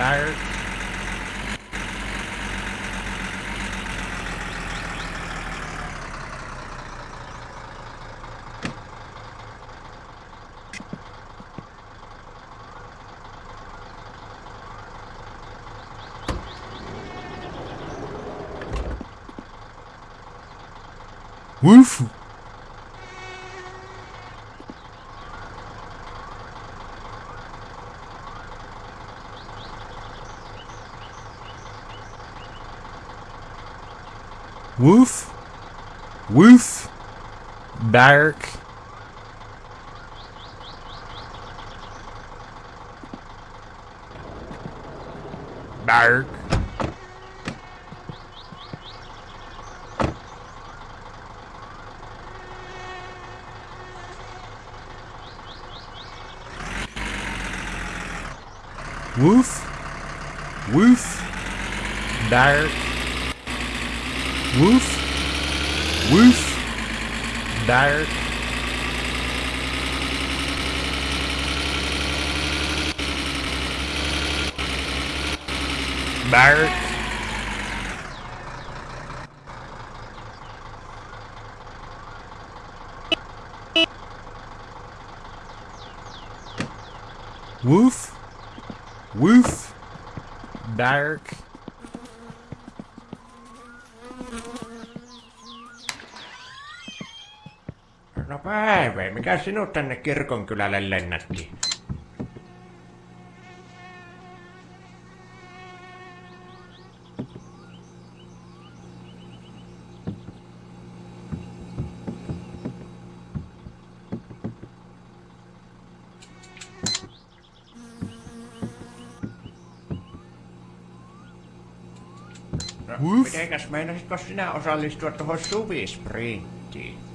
Bark. Woof. Woof. Woof. Bark. Bark. Woof. Woof. Bark. Woof. Woof. Bark. Bark. Woof. Woof. Bark. Päivä, mikä sinut tänne kirkonkylälle lennätti? No, mitenkäs meinasitko sinä osallistua tuohon suvisprinttiin?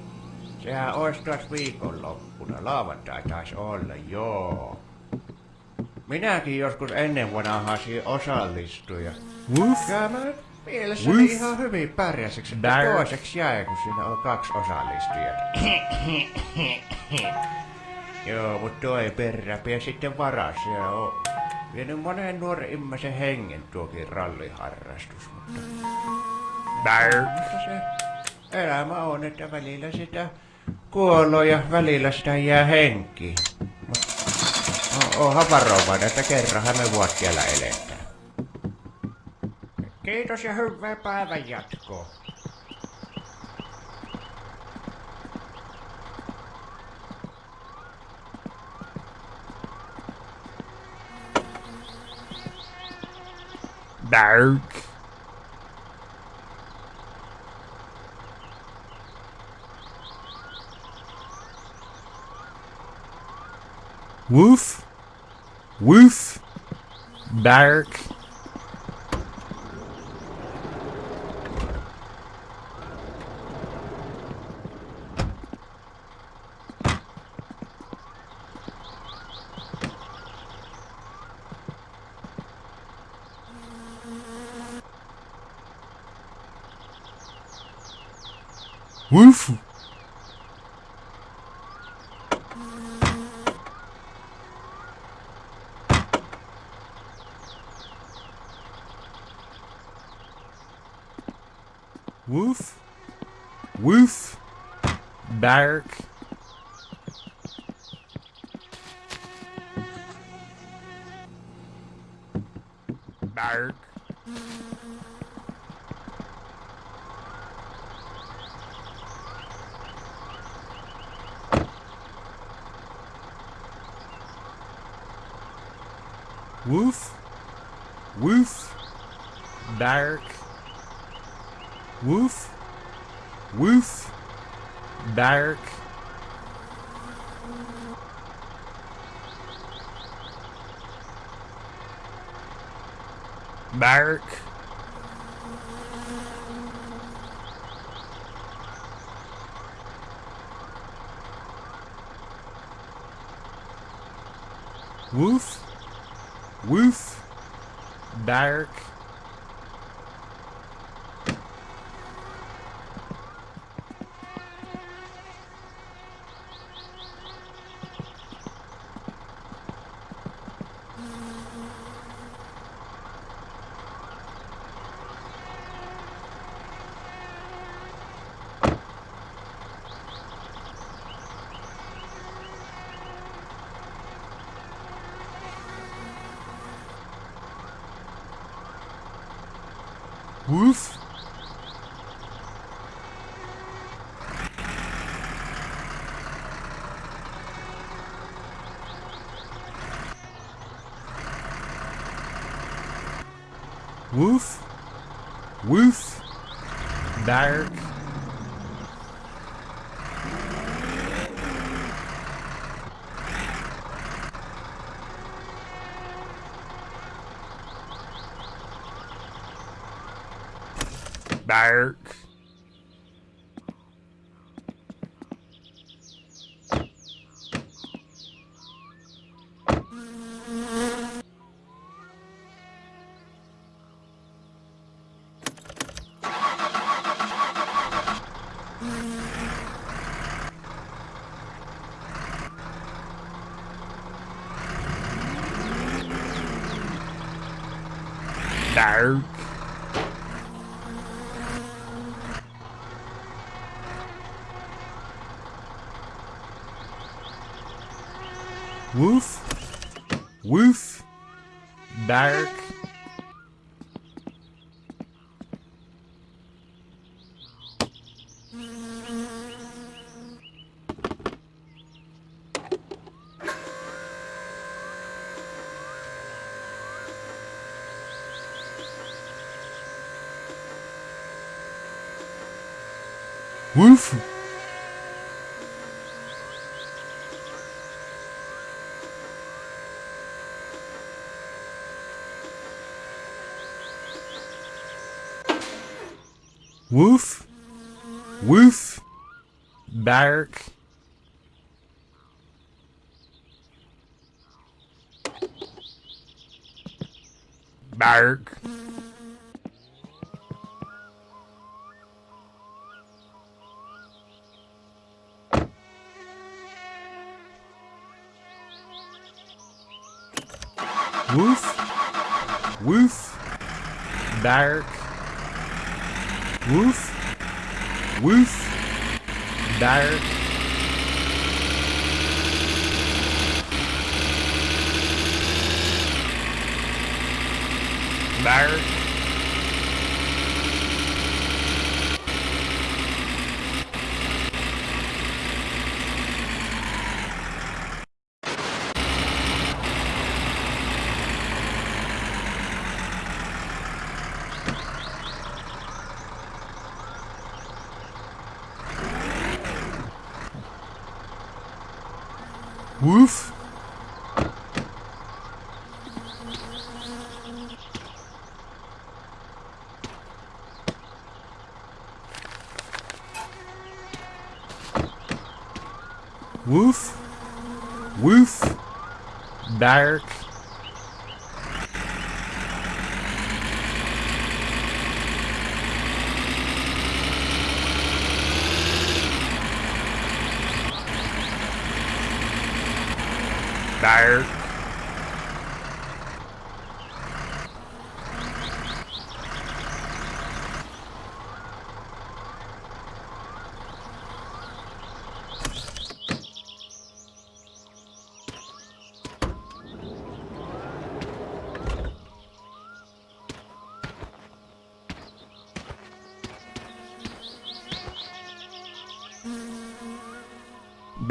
Sehän olisi taas viikonloppuna. Lauantai taisi olla, joo. Minäkin joskus ennen vanhaasin osallistuja. Woof. Kyllä mä mielessäni Woof. ihan hyvin pärjäsiksi, että Bark. toiseksi jäi, kun siinä on kaksi osallistujaa. Joo, mutta toi perräpiä sitten varas. Se on vienyt monen nuoren ihmisen hengen tuokin ralliharrastus, mutta... Bark. Mutta se elämä on, että välillä sitä kuoloo ja välillä sitä jää henki. Oonhan varovainen, että kerranhan me vuotiailla eletään. Kiitos ja hyvää päivän jatkoa. Bark. Woof. Woof. Bark. Woof. Woof. Bark. Bark. Woof. Woof. Bark. Woof. Woof. Bark. Bark. Woof. Woof. Bark. Woof. Woof. Woof. Bark. Bark. Bark. Woof. Woof. Bark. Woof. Woof. Woof. Bark. Bark. Woof. Woof. Bark. Woof. Woof. Bark. Bark. Woof. Woof. Woof. Bark. Bark.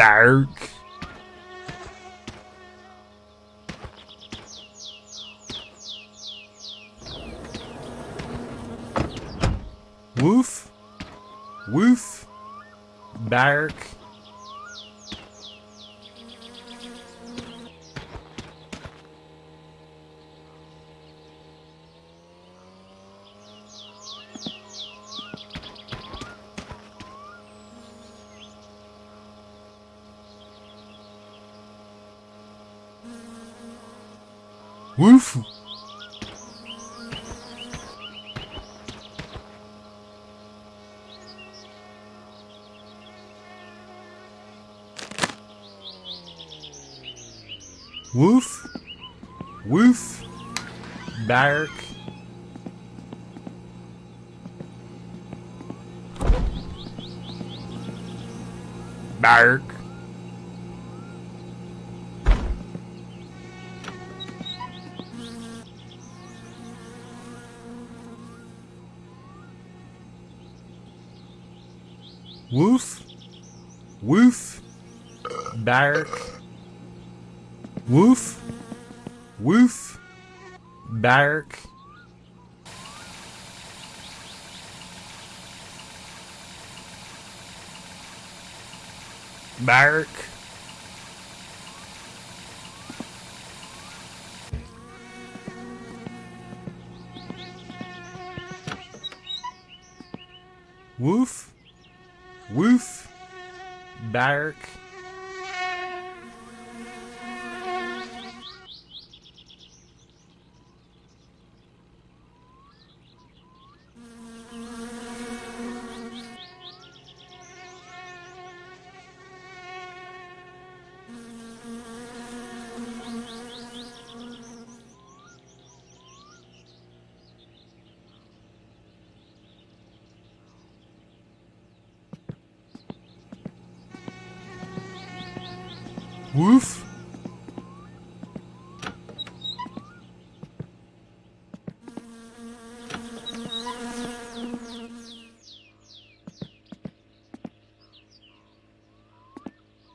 Bark. Woof. Woof. Bark. Woof. Woof. Woof. Bark. Bark. Woof. Woof. Bark. Woof. Woof. Bark. Bark. Woof. Woof. Bark. Woof.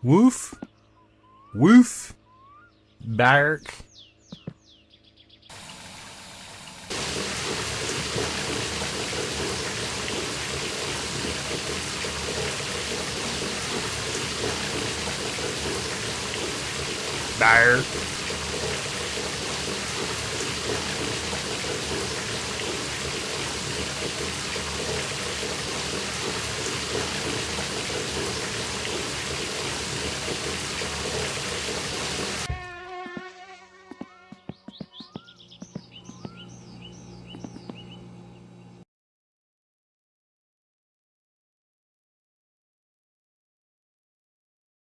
Woof. Woof. Bark. Dire.